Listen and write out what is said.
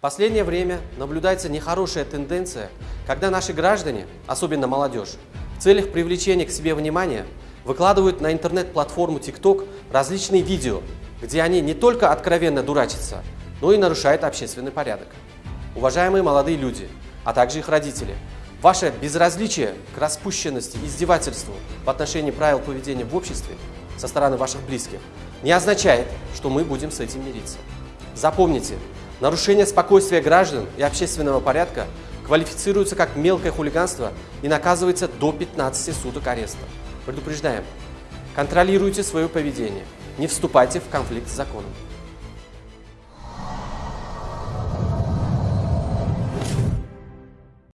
Последнее время наблюдается нехорошая тенденция, когда наши граждане, особенно молодежь, в целях привлечения к себе внимания выкладывают на интернет-платформу TikTok различные видео, где они не только откровенно дурачатся, но и нарушают общественный порядок. Уважаемые молодые люди, а также их родители, ваше безразличие к распущенности и издевательству в отношении правил поведения в обществе со стороны ваших близких не означает, что мы будем с этим мириться. Запомните, нарушение спокойствия граждан и общественного порядка квалифицируется как мелкое хулиганство и наказывается до 15 суток ареста. Предупреждаем, контролируйте свое поведение, не вступайте в конфликт с законом.